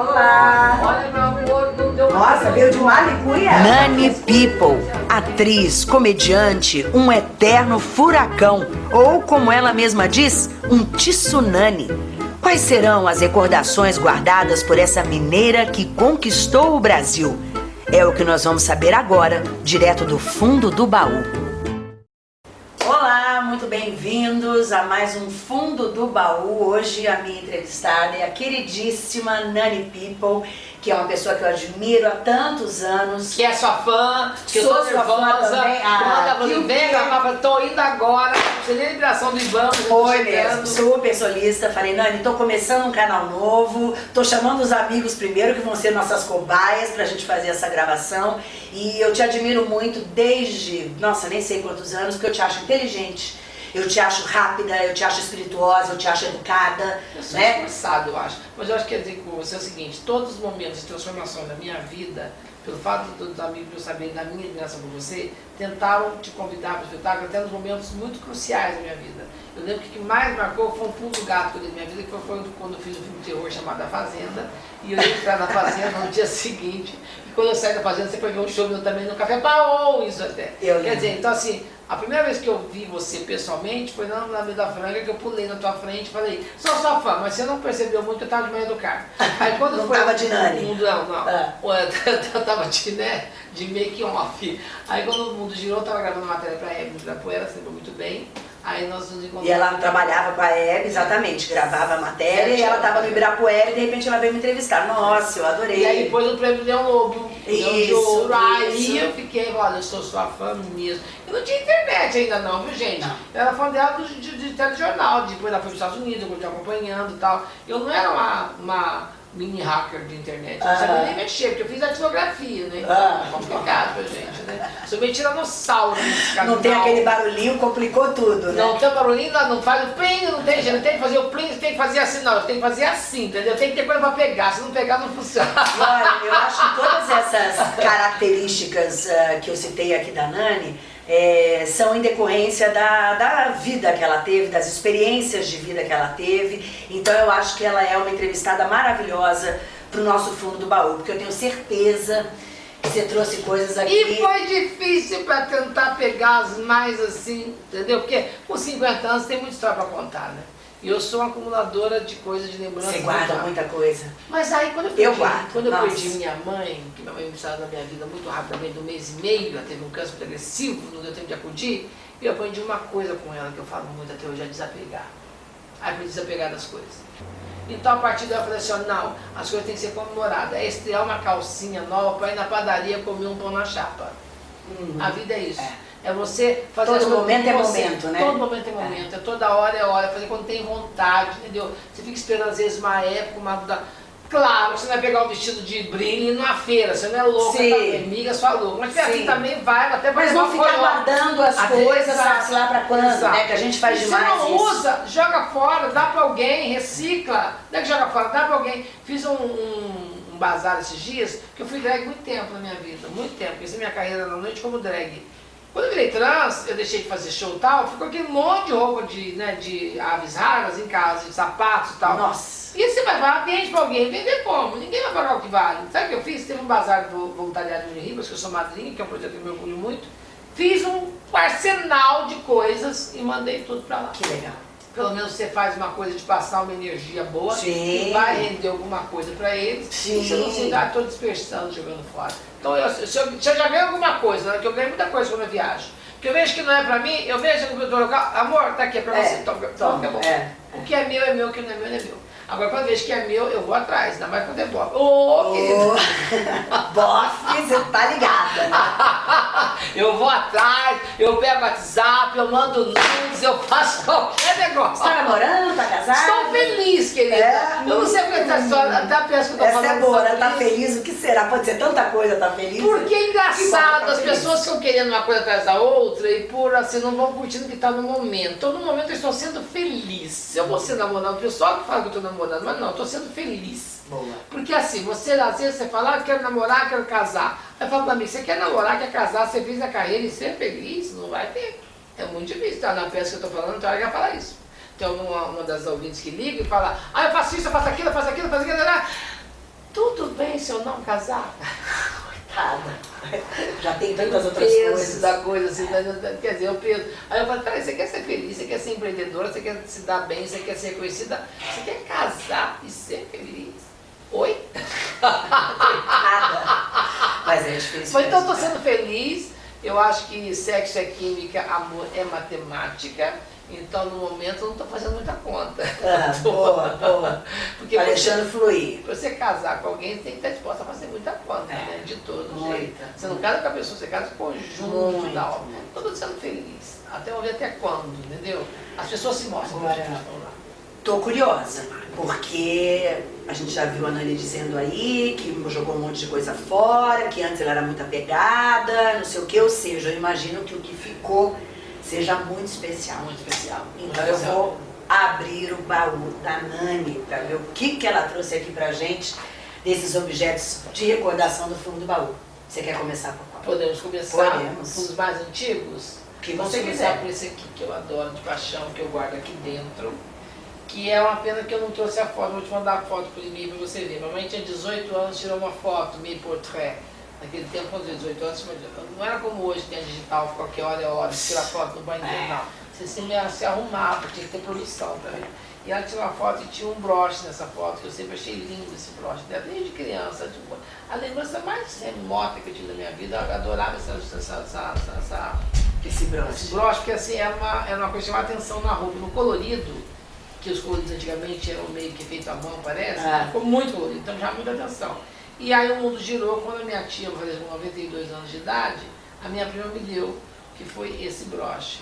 Olá! Olha, meu amor, Nossa, veio de? Nani People, atriz, comediante, um eterno furacão, ou como ela mesma diz, um tsunami. Quais serão as recordações guardadas por essa mineira que conquistou o Brasil? É o que nós vamos saber agora, direto do fundo do baú. Bem-vindos a mais um Fundo do Baú. Hoje a minha entrevistada é a queridíssima Nani People, que é uma pessoa que eu admiro há tantos anos. Que é sua fã, que eu Sou tô sua fã nervosa. também. Ah, Manda pra que mim, o vem quê? gravar, tô indo agora. Você nem liberação do Ivan, Foi mesmo, super solista. Falei, Nani, tô começando um canal novo, tô chamando os amigos primeiro, que vão ser nossas cobaias pra gente fazer essa gravação. E eu te admiro muito desde, nossa, nem sei quantos anos, porque eu te acho inteligente, eu te acho rápida, eu te acho espirituosa, eu te acho educada, Eu sou né? esforçado, eu acho. Mas eu acho que quer dizer com você é o seguinte, todos os momentos de transformação da minha vida, pelo fato dos amigos eu saberem da minha admiração por você, tentaram te convidar para o espetáculo até nos momentos muito cruciais da minha vida. Eu lembro que o que mais marcou foi um pulo do gato que eu dei na minha vida, que foi quando, eu fiz um filme de terror chamado A Fazenda, e eu ia entrar na Fazenda no dia seguinte, e quando eu saí da Fazenda, você foi ver um show meu também no Café Baú, isso até. Eu Quer lembro. dizer, então assim, a primeira vez que eu vi você pessoalmente foi na na Vida Franca, que eu pulei na tua frente e falei, sou sua fã, mas você não percebeu muito que eu tava de manhã do carro. Aí quando Não foi tava de Nani? não, não. Ah. Eu tava de, né, de make off. Aí quando o mundo girou, eu tava gravando matéria pra Hebe da Poeira, lembra muito bem. Aí nós nos encontramos. E ela trabalhava com a Hebe, exatamente, gravava a matéria e ela tava no Ibirapuera e de repente ela veio me entrevistar. Nossa, eu adorei. E aí depois o prêmio Leão Lobo, de Isso, Ouro. Aí eu fiquei, olha, eu sou sua fã mesmo. Eu não tinha internet ainda não, viu gente? Não. Eu era fã dela do, de, de telejornal, depois ela foi para os Estados Unidos, eu continuei acompanhando e tal. Eu não era uma, uma mini hacker de internet, eu não sabia Ah. nem mexer, porque eu fiz datilografia, né? Ah. É complicado pra gente, né? Sou meio tiranossauro nesse canal. Não tem aquele barulhinho, complicou tudo, né? Não tem o barulhinho, lá, não faz o plim, não tem jeito, tem que fazer o plim, tem que fazer assim, não, tem que fazer assim, entendeu? Tem que ter coisa pra pegar, se não pegar não funciona. Olha, eu acho que todas essas características ah, que eu citei aqui da Nani eh, são em decorrência da, da vida que ela teve, das experiências de vida que ela teve. Então eu acho que ela é uma entrevistada maravilhosa pro nosso fundo do baú, porque eu tenho certeza que você trouxe coisas aqui. E foi difícil pra tentar pegar as mais assim, entendeu? Porque com 50 anos tem muita história pra contar, né? E eu sou uma acumuladora de coisas, de lembranças. Você guarda muita coisa. Mas aí quando eu Eu perdi, guardo, quando eu nossa. perdi minha mãe, que minha mãe me saiu da minha vida muito rapidamente, no mês e meio, ela teve um câncer muito agressivo, não deu tempo de acudir, eu aprendi uma coisa com ela que eu falo muito até hoje, é desapegar. Aí aprendi a desapegar das coisas. Então a partir daí eu falei assim, ó, não, as coisas têm que ser comemoradas. É estrear uma calcinha nova para ir na padaria comer um pão na chapa. A vida é isso. É, você fazer Todo as coisas momento é momento, né? Todo momento é momento, é. toda hora é hora, fazer quando tem vontade, entendeu? Você fica esperando às vezes uma época, uma da... Claro, você vai pegar um vestido de brilho numa feira, você não é louca, Sim. tá? Amiga sua louca. Mas Sim. aqui também vai, até Mas não ficar guardando as Até- coisas, sabe-se lá pra quando, exato. né? Que a gente faz E demais Você não isso. usa, joga fora, dá pra alguém, recicla. Não é que joga fora, dá pra alguém. Fiz um, um, um bazar esses dias, que eu fui drag muito tempo na minha vida, muito tempo. Comecei minha carreira na noite como drag. Quando eu virei trans, eu deixei de fazer show e tal, ficou aquele monte de roupa de, né, de aves raras em casa, de sapatos e tal. Nossa. E você vai falar, vende pra alguém, vender como? Ninguém vai pagar o que vale. Sabe o que eu fiz? Teve um bazar do voluntariado de Ribas, que eu sou madrinha, que é um projeto que eu me orgulho muito. Fiz um arsenal de coisas e mandei tudo pra lá. Que legal. Pelo menos você faz uma coisa de passar uma energia boa, Sim. que vai render alguma coisa pra eles, Sim. você não se dá, tô dispersando, jogando fora. Então, eu, se, eu, se eu já ganho alguma coisa, né, que eu ganho muita coisa quando eu viajo, que eu vejo que não é pra mim, eu vejo no computador local, amor, tá aqui, é pra É, você, toma, toma, toma, que é bom. é, O que é meu é meu, o que não é meu não é meu. Agora, quando eu vejo que é meu, eu vou atrás, ainda mais quando é bofe. Ô, querido! Bofe, você tá ligada, né? eu vou atrás, eu pego WhatsApp, eu mando nudes, eu faço qualquer negócio. Você tá namorando, tá casada? Estou feliz, querida. É? Eu não sei porque essa história, até penso que eu tô Essa falando é boa, né? sobre Tá feliz, o que será? Pode ser tanta coisa, tá feliz? Porque é bom, engraçado, tá as feliz. pessoas ficam querendo uma coisa atrás da outra e por assim não vão curtindo o que está no momento. No momento eu estou sendo feliz. Se eu vou ser namorado, o pessoal que fala que eu estou namorando, mas não, eu estou sendo feliz. Boa. Porque assim, você às vezes você fala, ah, quero namorar, quero casar. Aí fala pra mim, você quer namorar, quer casar, você fez a carreira e ser feliz? Não vai ter. É muito difícil. Tá na peça que eu tô falando, então ela falar isso. Tem uma, uma das ouvintes que liga e fala, ah, eu faço isso, eu faço aquilo, eu faço aquilo, eu faço aquilo. né? pense ou não casar? Coitada. Já tem tantas outras peso coisas. da coisa, assim, quer dizer, o peso. Aí eu falei, peraí, você quer ser feliz, você quer ser empreendedora, você quer se dar bem, você quer ser reconhecida, você quer casar e ser feliz? Oi? Mas é difícil. Mas então eu tô mesmo, sendo feliz, eu acho que sexo é química, amor é matemática, então no momento eu não tô fazendo muita conta. Ah, boa, boa. Porque Tá deixando fluir. pra você casar com alguém, você tem que estar disposta a fazer muita conta, É. né? De todo Muita, jeito. Você não casa com a pessoa, você casa com o conjunto Muito, da obra. Eu tô sendo feliz. Até ver até quando, entendeu? As pessoas se mostram Agora- vamos lá. Tô curiosa, porque a gente já viu a Nani dizendo aí que jogou um monte de coisa fora, que antes ela era muito apegada, não sei o que, ou seja, eu imagino que o que ficou seja muito especial. Muito especial. muito Então eu especial. vou abrir o baú da Nani para ver o que, que ela trouxe aqui pra gente desses objetos de recordação do fundo do baú. Você quer começar por qual? Podemos começar Podemos. com os mais antigos? Que Vamos você começar quiser. por esse aqui que eu adoro de paixão, que eu guardo aqui dentro. Que é uma pena que eu não trouxe a foto, vou te mandar a foto por e-mail pra você ver. Mamãe tinha 18 anos, tirou uma foto, meio portrait. Naquele tempo, quando eu tinha 18 anos, não era como hoje, tem a digital, qualquer hora é hora, tira foto no banheiro, É. não. Você se, se arrumava, tinha que ter produção também. E ela tirou uma foto e tinha um broche nessa foto, que eu sempre achei lindo esse broche dela, desde criança. Tipo, a lembrança mais remota que eu tive da minha vida, eu adorava essa, essa, essa, essa, Esse esse broche. broche, porque assim, era uma, era uma coisa que chamava atenção na roupa. No colorido, que os coloridos antigamente eram meio que feito à mão, parece, Ah. ficou muito colorido, então já muita atenção. E aí o mundo girou, quando a minha tia, com 92 anos de idade, a minha prima me deu, que foi esse broche,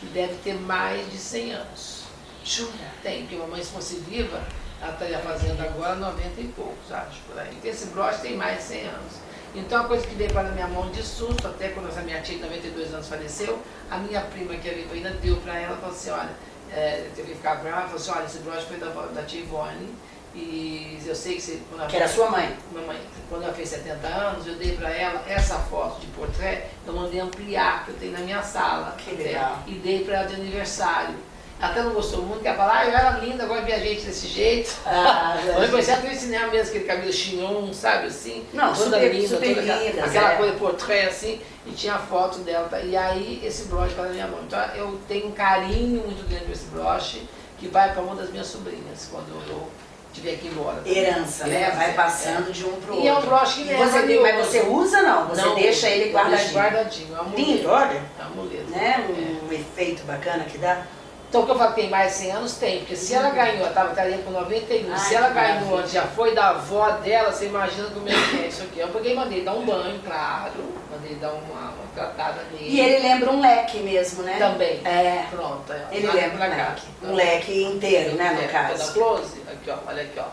que deve ter mais de 100 anos. Jura? Tem, porque mamãe, se fosse viva, ela estaria fazendo agora 90 e poucos, acho, por aí. Esse broche tem mais de 100 anos. Então a coisa que veio para a minha mão de susto, até quando essa minha tia de 92 anos faleceu, a minha prima que era ainda deu para ela, falou assim, olha, é, eu teve que ficar ela falou assim, olha, esse broche foi da, da tia Ivone, e eu sei que você... Que era sua mãe. Mamãe, quando ela fez 70 anos, eu dei para ela essa foto de portrait, eu mandei ampliar, que eu tenho na minha sala. Que até, legal. E dei para ela de aniversário. Ela até não gostou muito, porque ela falou, ah, eu era linda, agora vi a gente desse jeito. Ah, Eu comecei a cinema mesmo, aquele cabelo chignon, sabe assim? Não, toda super- linda, super toda aquela- lindas, Aquela é. coisa portrait assim, e tinha a foto dela. tá? E aí esse broche para minha mão. Então eu tenho um carinho muito grande por esse broche, que vai para uma das minhas sobrinhas, quando eu estiver aqui embora. Herança, né? Herança, Vai é. passando de um pro outro. E é um broche que você tem, mas você usa não? Você Não, deixa ele guardadinho. guardadinho, é um. Lindo, olha. É um. Né? É. Um efeito bacana que dá. Então o que eu falo tem mais de 100 anos, tem. Porque se ela ganhou, ela tava- estaria com 91, Ai, se ela ganhou, maravilha. já foi da avó dela, você imagina como é que é isso aqui. Eu peguei e mandei dar um banho, claro, mandei dar uma, uma tratada nele. E ele lembra um leque mesmo, né? Também. É. Pronto. Ele lembra um leque. Um leque inteiro, né, no É, caso. close? Aqui, ó, olha aqui, ó.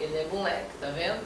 Ele lembra um leque, tá vendo?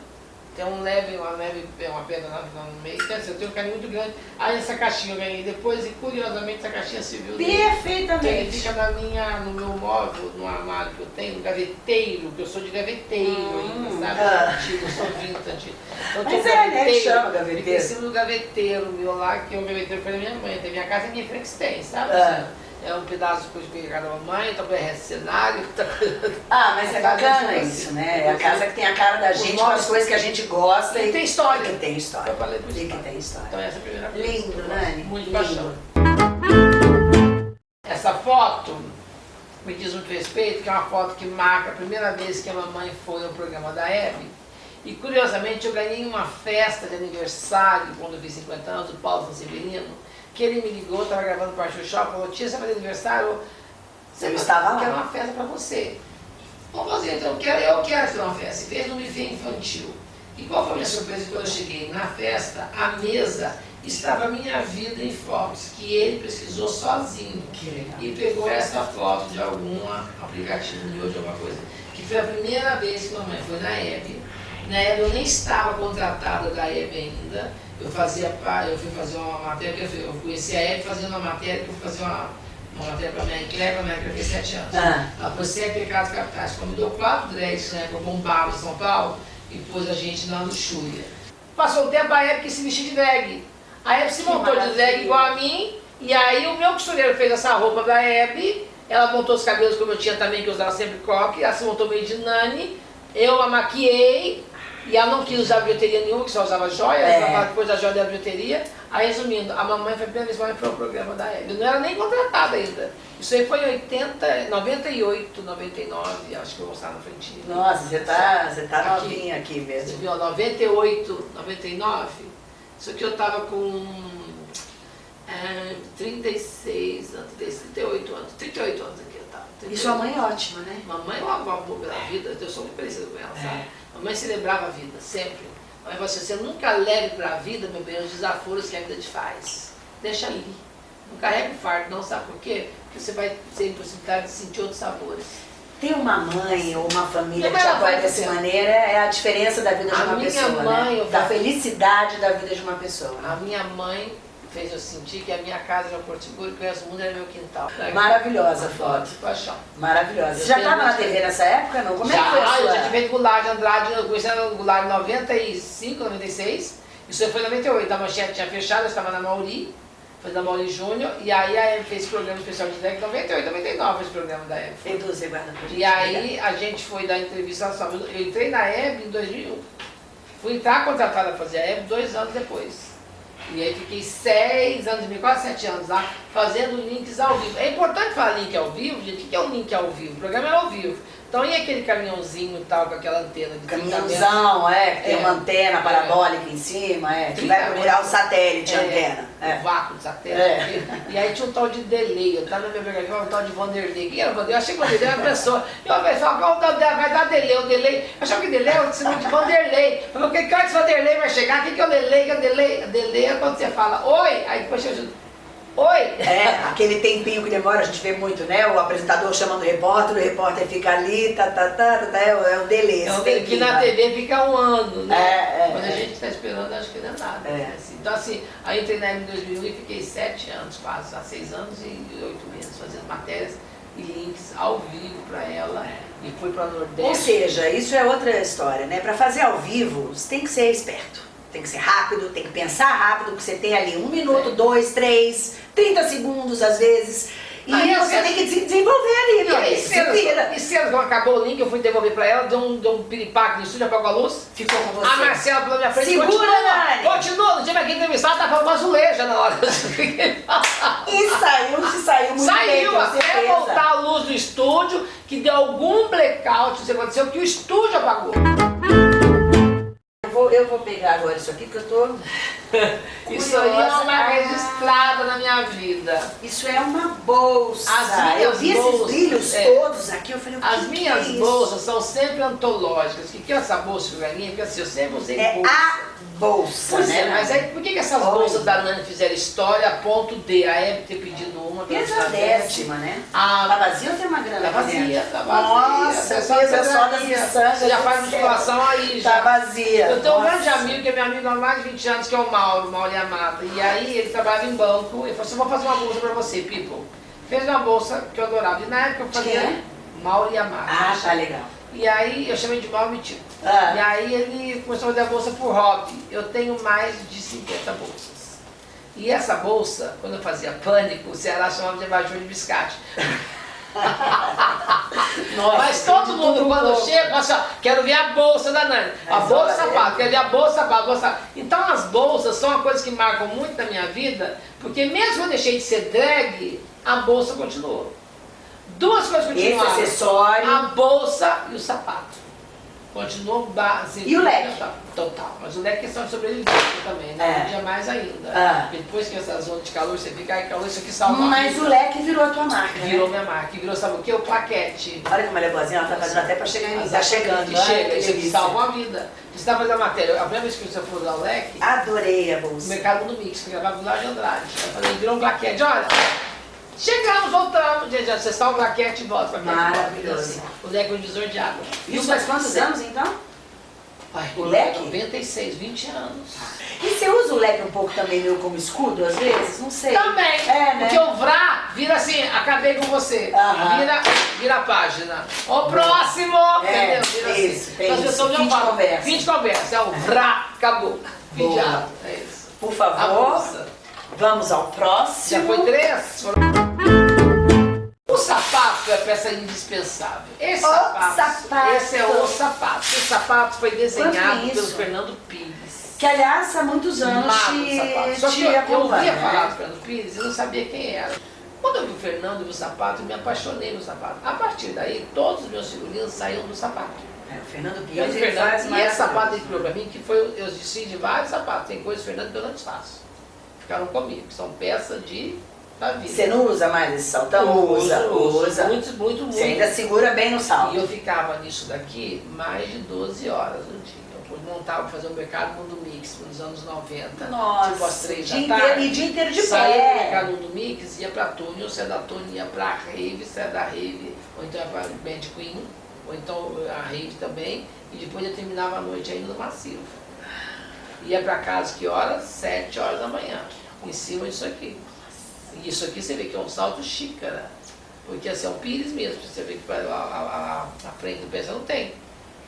Tem um leve, uma leve, uma pedra lá no meio. Quer dizer, eu tenho um carinho muito grande. Aí essa caixinha eu ganhei depois e curiosamente essa caixinha serviu dele. Então, ele Perfeitamente. fica na minha, no meu móvel, no armário que eu tenho, no gaveteiro, que eu sou de gaveteiro Hum, ainda, sabe? ah. Antigo, eu sou vintage. Então, Mas um é, né, que gaveteiro, chama Fica em gaveteiro. cima do gaveteiro meu lá, que é um gaveteiro foi da minha mãe. Tem minha casa e minha Frankenstein, sabe? Ah. É um pedaço de coisa que peguei da mamãe, outra coisa é cenário, outra coisa... Ah, mas é casa bacana é isso, né? É a casa que tem a cara da Os gente, com as coisas que a gente gosta E tem história. e tem história. Eu falei por E que tem história. Então essa é a primeira coisa. Lindo, Nani. gosto Muito Lindo. paixão. Essa foto me diz muito respeito, que é uma foto que marca a primeira vez que a mamãe foi ao programa da Hebe. E curiosamente eu ganhei uma festa de aniversário, quando eu fiz 50 anos, do Paulo São Severino, que ele me ligou, estava gravando para o Shop, falou, tia, você vai fazer aniversário? Você Eu estava lá. Quero uma festa para você. Vamos fazer, então eu quero, eu quero fazer uma festa. Fez no buffet infantil. E qual foi a minha surpresa quando eu cheguei na festa? A mesa estava a minha vida em fotos, que ele pesquisou sozinho. E pegou essa foto de algum aplicativo meu, de alguma coisa. Que foi a primeira vez que mamãe foi na Hebe. Na Hebe eu nem estava contratada da Hebe ainda. Eu fazia, eu fui fazer uma matéria, eu conheci a Hebe fazendo uma matéria, que eu fui fazer uma, uma matéria para a minha Claire, para a minha Claire fez sete anos. Ah. Ela pôs sete pecados capitais, convidou quatro drags né, para bombar em São Paulo e pôs a gente na luxúria. Passou o tempo, a Hebe quis se vestir de drag. A Hebe se Que montou de drag igual a mim, e aí o meu costureiro fez essa roupa da Hebe, ela montou os cabelos como eu tinha também, que eu usava sempre coque, ela se montou meio de nani, eu a maquiei, E ela não quis usar bilheteria nenhuma, que só usava joia, É. ela depois da joia da bilheteria. Aí, resumindo, a mamãe foi a primeira vez que foi o programa da Hebe. Eu não era nem contratada ainda. Isso aí foi em 80, 98, 99, acho que eu vou mostrar na frente. Nossa, você tá, você tá Aqui. novinha aqui Você mesmo. viu, 98, 99? Isso aqui eu tava com é, 36 anos, 38 anos, 38 anos aqui eu tava. E sua mãe é ótima, né? Mamãe é uma amor pela vida, eu sou muito parecida com ela, sabe? Mamãe celebrava a vida, sempre. Mas você, você nunca leve para a vida, meu bem, os desaforos que a vida te faz. Deixa ali. Não carrega o fardo, não, sabe por quê? Porque você vai ter impossibilidade de sentir outros sabores. Ter uma mãe ou uma família que te apoia dessa ser. maneira é a diferença da vida de A uma minha pessoa, mãe, né? Da felicidade da vida de uma pessoa. A minha mãe fez eu sentir que a minha casa era Porto Seguro, que o resto do mundo era meu quintal. Maravilhosa a Foto, foto. paixão. Maravilhosa. Você já estava na TV nessa época, não? Como é que foi já, a eu sua... já tive Goulart de Andrade, eu conheci o Goulart em 95, 96. Isso foi em 98, a manchete tinha fechado, eu estava na Mauri, foi da Mauri Júnior, e aí a Hebe fez programa especial de em 98, 99 fez programa da Hebe. Edu, você guarda gente. E aí a gente foi dar entrevista, eu entrei na Hebe em 2001. Fui entrar contratada a fazer a Hebe dois anos depois. E aí fiquei seis anos, quase sete anos lá, fazendo links ao vivo. É importante falar link ao vivo, gente. O que é um link ao vivo? O programa é ao vivo. Então e aquele caminhãozinho e tal, com aquela antena de 30 metros? Caminhãozão, é, que tem É. uma antena parabólica em cima, é, que 30 vai procurar o satélite, a É, antena. O É. vácuo de satélite. É. E aí tinha um tal de delay. Eu tava na minha biografia, um tal de Vanderlei. Quem era o Vanderlei? Eu achei que o Vanderlei era uma pessoa. E uma pessoa, qual o da- vai dar delay? O delay. Eu achava que delay era o de Vanderlei. Eu falei, que hora que esse Vanderlei vai chegar? O que, que é o delay? Que é o delay? Delay é quando você fala, oi, aí depois eu oi. É, aquele tempinho que demora, a gente vê muito, né? O apresentador chamando o repórter, o repórter fica ali, tá, tá, tá, tá, tá é, é o delay. É um delay que na né? TV fica um ano, né? É, é, Quando a é. gente está esperando, acho que não é nada. É. né? Assim, Então, assim, aí entrei na em 2001 e fiquei sete anos, quase, há seis anos e oito meses, fazendo matérias e links ao vivo para ela. E fui para Nordeste. Ou seja, isso é outra história, né? Para fazer ao vivo, você tem que ser esperto. Tem que ser rápido, tem que pensar rápido, porque você tem ali um minuto, dois, três, 30 segundos às vezes. E Aí, você tem que se desenvolver ali, E aí, amigo. Se vira. e cenas, quando acabou o link, eu fui devolver pra ela, deu um, deu um piripaque no estúdio, apagou a luz. Ficou com você. A Marcela pela minha frente, Segura, continua, continua, dia que aqui entrevistado, tava falando azuleja na hora. E saiu, se saiu muito bem, Saiu com até voltar a luz do estúdio, que deu algum blackout, isso aconteceu, que o estúdio apagou. Eu vou, eu vou pegar agora isso aqui, porque eu tô... Isso aí é uma registrada na minha vida. Isso é uma bolsa. As minhas eu vi bolsas, esses brilhos é. todos aqui, eu falei, o que As que minhas é isso? bolsas são sempre antológicas. O que que é essa bolsa, Galinha? Porque assim, eu sempre usei É bolsa. a bolsa, Pois né? é, mas aí por que, que essas Olha. bolsas da Nani fizeram história a ponto de a Hebe ter pedido uma pela Pesa décima, né? A Tá vazia ou tem uma grana Tá vazia, tá vazia. Nossa, Pessoal, pesa só das pedraria. miçangas Você já faz musculação aí, Tá já. vazia. Eu tenho um grande amigo, que é meu amigo há mais de 20 anos, que é o Mauro, Mauro Yamata. E aí ele trabalhava em banco, ele falou assim, vou fazer uma bolsa pra você, people. Fez uma bolsa que eu adorava. E na época eu fazia Quem é? Mauro Yamata. Ah, tá legal. E aí eu chamei de Mauro Mitio. Ah. E aí ele começou a fazer a bolsa por hobby. Eu tenho mais de 50 bolsas. E essa bolsa, quando eu fazia pânico, o Ceará chamava de abajur de biscate. Nossa, Mas todo mundo quando pouco. chega, fala assim, ó, quero ver a bolsa da Nani. A Mas bolsa sapato, é. quero ver a bolsa sapato, bolsa. Então as bolsas são uma coisa que marcam muito na minha vida, porque mesmo eu deixei de ser drag, a bolsa continuou. Duas coisas Esse continuaram. acessório. A bolsa e o sapato. Continuou base. E o leque? Total. Mas o leque é questão de sobrevivência também, né? É. Um dia mais ainda. Ah. Depois que essa zona de calor, você fica, ai, calor, isso aqui salva a Mas o leque virou a tua marca, Virou né? minha marca. E virou, sabe o que? O plaquete. Olha como ela é boazinha, ela tá fazendo até pra chegar em mim. Tá chegando, que chega, isso aqui salva uma vida. Você está fazendo a matéria, a primeira vez que você falou da leque, Adorei a o bolsa. mercado do Mix, que gravava lá de Andrade. Eu falei, virou um plaquete, olha. Chegamos, voltamos, gente, você salva o plaquete e volta. volta, Maravilhoso. assim. O leque é um divisor de água. Isso faz quantos anos, então? Ai, O leque? 96, 20 anos. E você usa o leque um pouco também meio como escudo, às vezes? Não sei. Também. É, né? Porque o vrá vira assim, acabei com você. Aham. Vira, vira a página. O próximo! É, entendeu? Vira isso, assim. Então, isso. pessoas Fim não de falam. conversa. Fim de conversa. É o vrá, acabou. Fim de Boa. ato. É isso. Por favor, vamos ao Já próximo. foi três? Foram- sapato, a peça indispensável. Esse O sapato, sapato. Esse é o sapato. Esse sapato foi desenhado pelo? Fernando Pires. Que aliás há muitos anos te, Só que te eu, eu ouvia né? falar do Fernando Pires e não sabia quem era. Quando eu vi o Fernando e vi o sapato, eu me apaixonei no sapato. A partir daí, todos os meus figurinos saíam do sapato. É, o Fernando Pires ele e esse sapato ele criou pra mim, que foi, eu desci de vários sapatos. Tem coisas, Fernando, que eu não desfaço. Ficaram comigo, que são peças de, da vida. Você não usa mais esse saltão? Usa, usa. Muito, muito, muito. Você ainda segura bem no salto. E eu ficava nisso daqui mais de 12 horas no dia. Eu montava, fazer o mercado Mundo Mix nos anos 90. Nossa, tipo às três dia da inteiro, tarde. e dia inteiro de Saía do pé. mercado Mundo Mix, ia pra Tony, ou saia da Tony, ia pra Rave, saia da Rave, ou então ia pra Band Queen, ou então a Rave também, e depois eu terminava a noite ainda no Massivo. Ia pra casa que horas? Sete horas da manhã, em cima disso aqui. E isso aqui você vê que é um salto xícara, porque assim, é um pires mesmo, você vê que a, a, a, frente do pé você não tem.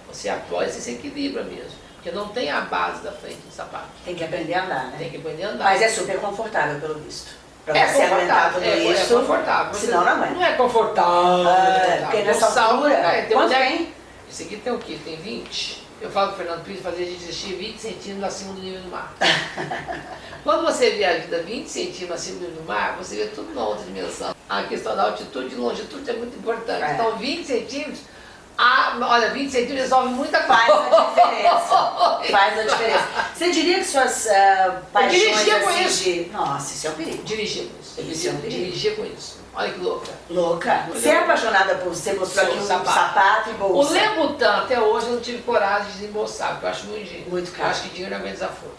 Você apoia, você se equilibra mesmo, porque não tem a base da frente do sapato. Tem que aprender a andar, né? Tem que aprender a andar. Mas é super confortável, pelo visto. Pra É você aguentar confortável, tudo é, isso. é confortável. Você- Senão não aguenta. Não é confortável. Ah, porque nessa altura, é, tem quanto é- tem? Esse aqui tem o quê? Tem 20? Eu falo que o Fernando Pires fazia a gente desistir 20 centímetros acima do nível do mar. Quando você vê a vida 20 centímetros acima do nível do mar, você vê tudo numa outra dimensão. A questão da altitude e longitude é muito importante. É. Então 20 centímetros, ah, olha, 20 centímetros resolve muita Faz coisa. a diferença. Faz a diferença. Você diria que suas ah, paixões dirigia com assim, isso. de... Nossa, isso é um perigo. Dirigir com isso. Isso é um perigo. Dirigir com isso. Olha que louca. Louca. Você é apaixonada por você mostrou Sou aqui um sapato. sapato, e O bolsa. Lebutan, até hoje, eu não tive coragem de desembolsar, porque eu acho muito dinheiro. Muito Eu caro. acho que dinheiro não aguenta desaforo.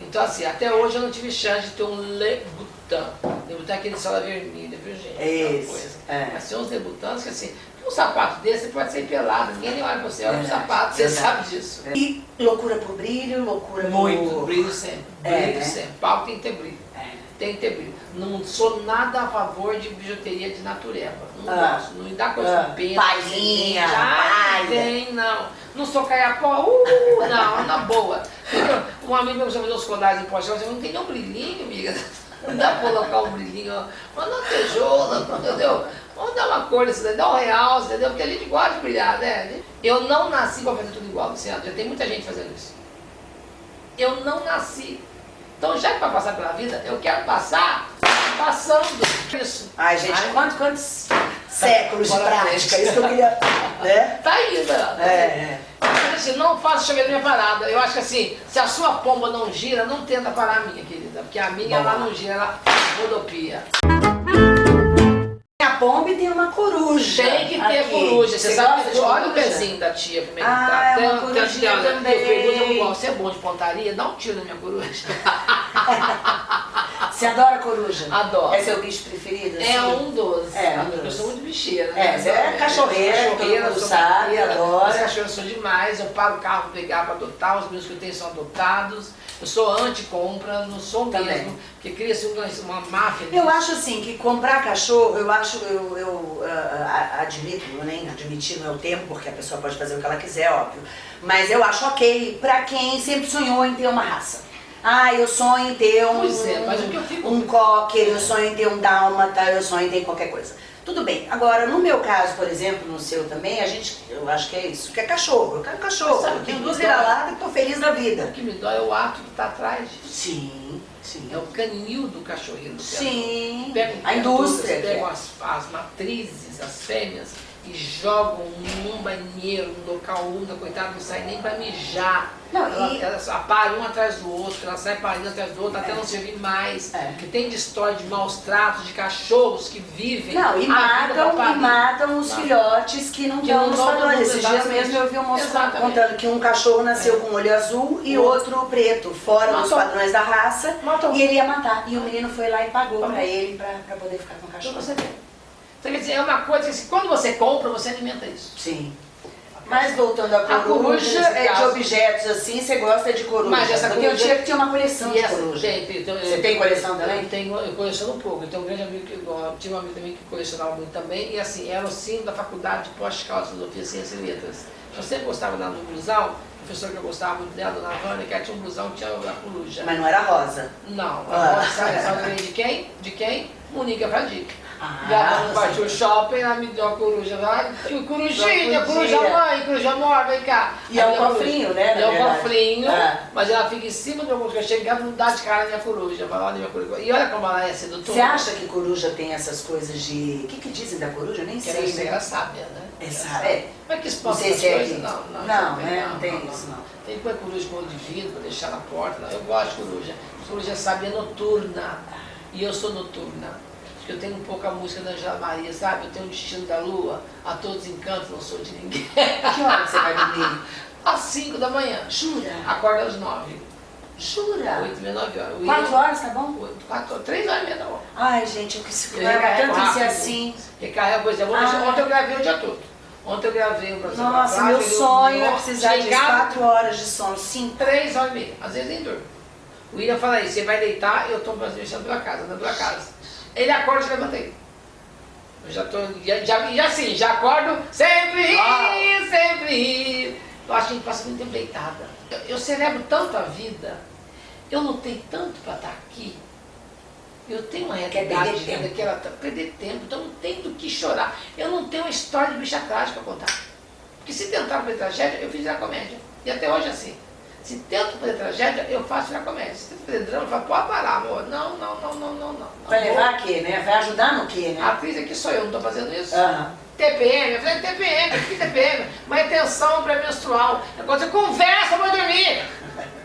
Então, assim, até hoje eu não tive chance de ter um Lebutan. Lebutan é aquele sola vermelha, viu, gente? Aquela Esse, coisa. é. Mas tem uns Lebutans que, assim, um sapato desse pode ser pelado, ninguém nem olha pra você, olha pro Verdade, sapato, você sabe disso. E loucura por brilho, loucura por... Brilho sempre, É, brilho né? sempre. Pau tem que ter brilho. É. Tem que ter brilho. Não sou nada a favor de bijuteria de natureba. Não Ah. gosto. Não me dá coisa Ah. com pena. Palhinha, palha. tem, não. Não sou caiapó, uh, não, na boa. Um amigo meu chama de uns colares em poste, eu não tem nenhum brilhinho, amiga. Não dá pra colocar um brilhinho, ó. mas na tejoula, entendeu? Vamos dar uma cor daí, dá um real, entendeu? Porque a gente gosta de brilhar, né? Eu não nasci pra fazer tudo igual, Luciano. Já tem muita gente fazendo isso. Eu não nasci. Então, já que para passar pela vida, eu quero passar passando isso. Ai, gente, Ai, quantos, quantos séculos de pra prática? Isso que eu queria... Né? Tá aí, né? É, é. Assim, não faça chover na minha parada. Eu acho que assim, se a sua pomba não gira, não tenta parar a minha, querida. Porque a minha, Bom. ela não gira, ela rodopia. Tem a pomba e tem uma coruja. Tem que ter aqui. coruja. Você, sabe, gosta de olha o coruja? pezinho da tia como é que Ah, tá. é Tem- uma tem- corujinha tem- também. Eu pergunto igual, você é bom de pontaria? Dá um tiro na minha coruja. Você adora coruja? Adoro. É seu bicho preferido? É assim? um dos. É, um Eu sou muito bicheira. É, né? você é cachorreira, todo mundo sou sabe, adora. Os cachorros são demais. Eu paro o carro pra pegar pra adotar. Os meus que eu tenho são adotados. Eu sou anti-compra, não sou Também. mesmo. Porque cria-se uma, uma máfia. Eu acho assim que comprar cachorro, eu acho, eu, eu ah, admito, nem admitir não é o tempo, porque a pessoa pode fazer o que ela quiser, óbvio. Mas eu acho ok pra quem sempre sonhou em ter uma raça. Ah, eu sonho em ter um, Pois é, mas o que eu fico- um cocker, eu sonho em ter um dálmata, eu sonho em ter qualquer coisa. Tudo bem. Agora, no meu caso, por exemplo, no seu também, a gente, eu acho que é isso, que é cachorro. Eu quero cachorro. Sabe o Eu tenho duas vira-latas e tô feliz da O vida. que me dói é o ato que tá atrás disso. Sim, sim. É o canil do cachorrinho. Sim. Pegam A indústria. é. pegam as, as matrizes, as fêmeas, e jogam num banheiro, num local úmido, coitada não sai nem pra mijar. Não, ela, e- ela aparem um atrás do outro, ela sai parindo atrás do outro, até não servir mais. É. Que tem de história de maus tratos, de cachorros que vivem. Não, e matam, e matam os Não. filhotes que não Que estão não nos dão padrões. no- Esses dias mesmo eu vi um moço contando que um cachorro nasceu com um olho azul e O outro preto, fora dos padrões da raça, Matou. e ele ia matar. E o menino foi lá e pagou pra ele pra, pra poder ficar com o Então cachorro. você vê. Então, quer dizer, é uma coisa que assim, quando você compra, você alimenta isso. Sim. Mas voltando à A coruja, coruja, é de objetos assim, você gosta de coruja. Mas essa Eu coruja- tia que tinha uma coleção de coruja. tem, tem, tem, Você tem coleção também? Eu tenho, eu coleciono um pouco. Eu tenho um grande amigo que eu tinha um amigo também que colecionava muito também. E assim, era o sino da faculdade de pós-cálcio, filosofia, ciência e letras. Eu sempre gostava da blusão, professor que eu gostava muito dela, dona Vânia, que ela tinha um blusão que tinha a coruja. Mas não era rosa. Não, Ah. a sabe, sabe de quem? De quem? Monica Fradique. Já Ah, partiu o shopping, ela me deu uma coruja lá. Corujinha, coruja mãe, coruja amor, vem cá. E é um cofrinho, né, E é um cofrinho, É. mas ela fica em cima do meu coruja. Eu casa, não dá de cara na minha coruja. Lá na minha coruja. E olha como ela é sedutora. Você acha que coruja tem essas coisas de. O que, que dizem da coruja? Nem que sei. ela, né? ela sábia, né? É sábia, é. Mas que Não espanta sei essas é coisas? Não, não, Não, né? Não tem isso, não. Tem que pôr coruja bolo de vidro pra deixar na porta. Não. Eu gosto de coruja. Coruja sábia é noturna. E eu sou noturna. Que eu tenho um pouco a música da Angela Maria, sabe? Eu tenho o destino da lua, a todos encantos, não sou de ninguém. Que hora você vai dormir? Às 5 da manhã. Jura? Acorda às 9. Jura? 8 e meia, 9 horas. Eu Quatro ia- horas, tá bom? oito, quatro, três horas e meia da hora. Ai, gente, eu quis recarrego tanto rápido. assim. Recarrega Ah. deixar- Ontem eu gravei o dia todo. Ontem eu gravei o Brasil Nossa, meu sonho é precisar de chegava quatro horas de sono. Cinco. Três horas e meia. Às vezes nem durmo. O William fala aí, você vai deitar, eu estou mexendo pela casa, andando pela casa. Ele acorda e já levantei. Eu já tô. Já, já, e assim, já acordo, sempre rir, sempre rir. Eu acho que a gente passa muito tempo deitada. Eu, eu celebro tanto a vida, eu lutei tanto para estar aqui. Eu tenho uma realidade de vida que ela tá, perder tempo, então não tem do que chorar. Eu não tenho uma história de bicha trágica para contar. Porque se tentar fazer tragédia, eu fiz virar comédia. E até hoje é assim. Se tento fazer tragédia, eu faço virar comédia. Se tento fazer drama, eu falo, pode parar, amor. Não, não, não, não, não, não. Vai levar a quê, né? Vai ajudar no quê, vou. A né? atriz aqui sou eu, não estou fazendo isso. Aham. TPM, eu falei TPM, que é TPM? Uma retenção pré-menstrual. É quando você conversa para dormir.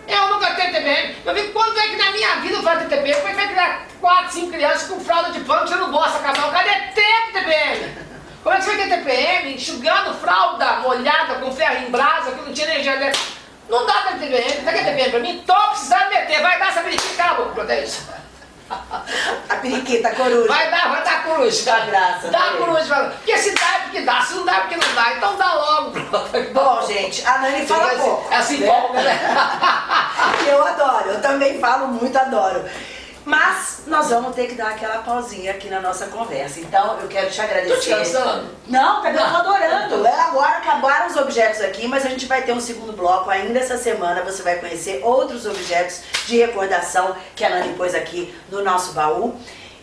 Eu nunca tenho TPM. Eu vi quando é que na minha vida eu faço TPM? Como é que vai criar 4, 5 crianças com fralda de pano que você não gosta, casal? Cadê tempo TPM? Como é que você vai ter TPM enxugando fralda molhada com ferro em brasa que não tinha energia elétrica? Não dá pra TPM. Você quer TPM pra mim? Tô precisando meter. Vai dar essa periquita. Cala a boca, pronto, é isso. A periquita, a coruja. Vai dar, vai dar coruja. Dá graça, Dá tá coruja. Porque se dá é porque dá, se não dá é porque não dá. Então dá logo. Bom, gente, a Nani fala pouco. É assim, né? folga, né? Eu adoro, eu também falo muito, adoro. Mas nós vamos ter que dar aquela pausinha aqui na nossa conversa. Então eu quero te Tô agradecer. te cansando? Não, cadê? Eu tô adorando. Agora acabaram os objetos aqui, mas a gente vai ter um segundo bloco ainda essa semana. Você vai conhecer outros objetos de recordação que a Nani pôs aqui no nosso baú.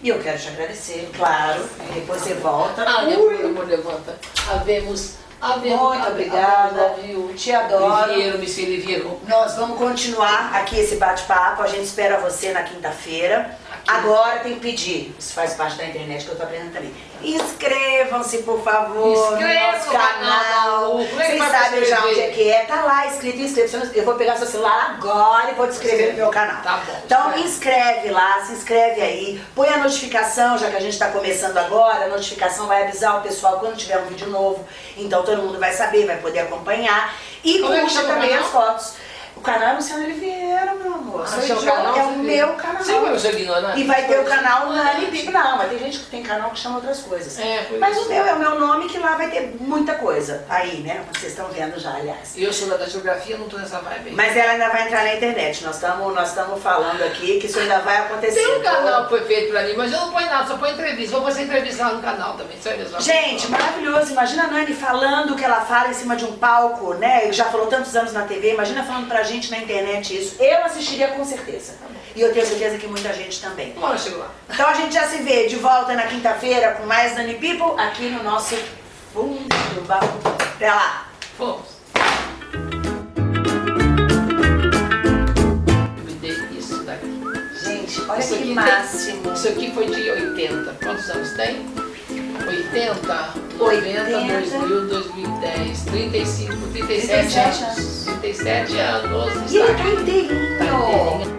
E eu quero te agradecer, claro. Depois você volta. Ah, Ui, meu amor, levanta. Havemos, havemos. Muito have- obrigada. havemos, viu? Te adoro. Me se viveram. Nós vamos continuar aqui esse bate-papo. A gente espera você na quinta-feira. Agora tem que pedir, isso faz parte da internet que eu tô aprendendo também. Inscrevam-se, por favor, Inscreva no canal Vocês sabem já onde é que é. Tá lá escrito inscrito. Eu vou pegar seu celular agora e vou te inscrever no meu canal. Tá bom, Então escreve. inscreve lá, se inscreve aí, põe a notificação, já que a gente está começando agora, a notificação vai avisar o pessoal quando tiver um vídeo novo. Então todo mundo vai saber, vai poder acompanhar. E Como é curta também as fotos. O canal é Luciano Oliveira, meu amor. Ah, seu canal, é o meu canal. Seu ignorante? E vai ter o canal Nani ignorante. Pipo. Não, mas tem gente que tem canal que chama outras coisas. É, foi mas isso. o meu é o meu nome, que lá vai ter muita coisa. Aí, né? Vocês estão vendo já, aliás. Eu sou da geografia, não tô nessa vibe aí. Mas ela ainda vai entrar na internet. Nós estamos nós falando aqui que isso ainda vai acontecer. Tem um canal que foi feito pra mim, mas eu não ponho nada, só ponho entrevista. Vou fazer entrevista lá no canal também, é mesmo. Gente, maravilhoso. Imagina a Nani falando o que ela fala em cima de um palco, né? Já falou tantos anos na TV. Imagina falando pra gente na internet isso. Eu assistiria com certeza. E eu tenho certeza que muita gente também. Uma hora eu chego lá. Então a gente já se vê de volta na quinta-feira com mais Nani People aqui no nosso fundo do baú. Até lá. Fomos. Isso daqui. Gente, olha Isso que aqui tem- máximo. Isso aqui foi de 80. Quantos anos tem? 80, 90, 80. 2000, 2010, 35, 37, 37 anos. 37 anos. E ele tá inteirinho. Tá inteirinho.